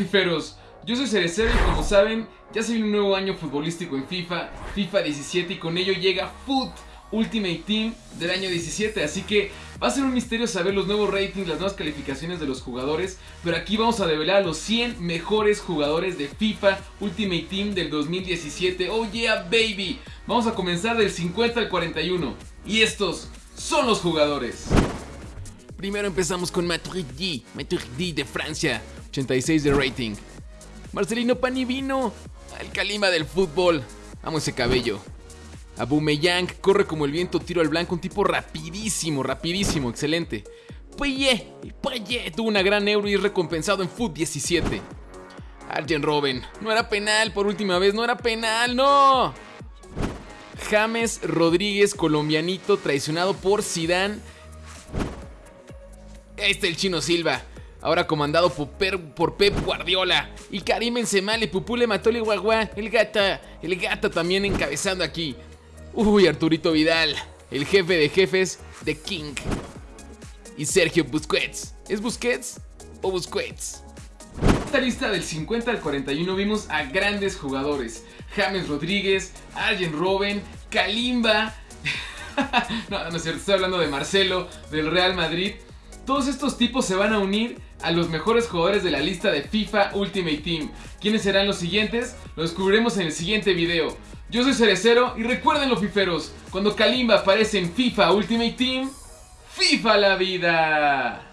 fiferos, yo soy Cerecero y como saben, ya se viene un nuevo año futbolístico en FIFA, FIFA 17 y con ello llega Foot Ultimate Team del año 17, así que va a ser un misterio saber los nuevos ratings, las nuevas calificaciones de los jugadores, pero aquí vamos a develar los 100 mejores jugadores de FIFA Ultimate Team del 2017, oh yeah baby, vamos a comenzar del 50 al 41, y estos son los jugadores. Primero empezamos con Matuidi, Matuidi de Francia, 86 de rating. Marcelino Panivino, el calima del fútbol. Amo ese cabello. Abumeyang corre como el viento, tiro al blanco, un tipo rapidísimo, rapidísimo, excelente. Paye, Paye tuvo una gran euro y es recompensado en Foot 17. Arjen Robben, no era penal por última vez, no era penal, no. James Rodríguez, colombianito, traicionado por Zidane. Este el chino Silva, ahora comandado por, Pep Guardiola. Y Karim Benzema le Pupule Matole Guagua, el gata, el gata también encabezando aquí. Uy, Arturito Vidal, el jefe de jefes de King. Y Sergio Busquets. ¿Es Busquets o Busquets? Esta lista del 50 al 41 vimos a grandes jugadores. James Rodríguez, Arjen Robben, Kalimba. no, no es cierto, estoy hablando de Marcelo, del Real Madrid. Todos estos tipos se van a unir a los mejores jugadores de la lista de FIFA Ultimate Team. ¿Quiénes serán los siguientes? Lo descubriremos en el siguiente video. Yo soy Cerecero y recuerden los fiferos, cuando Kalimba aparece en FIFA Ultimate Team, FIFA la vida.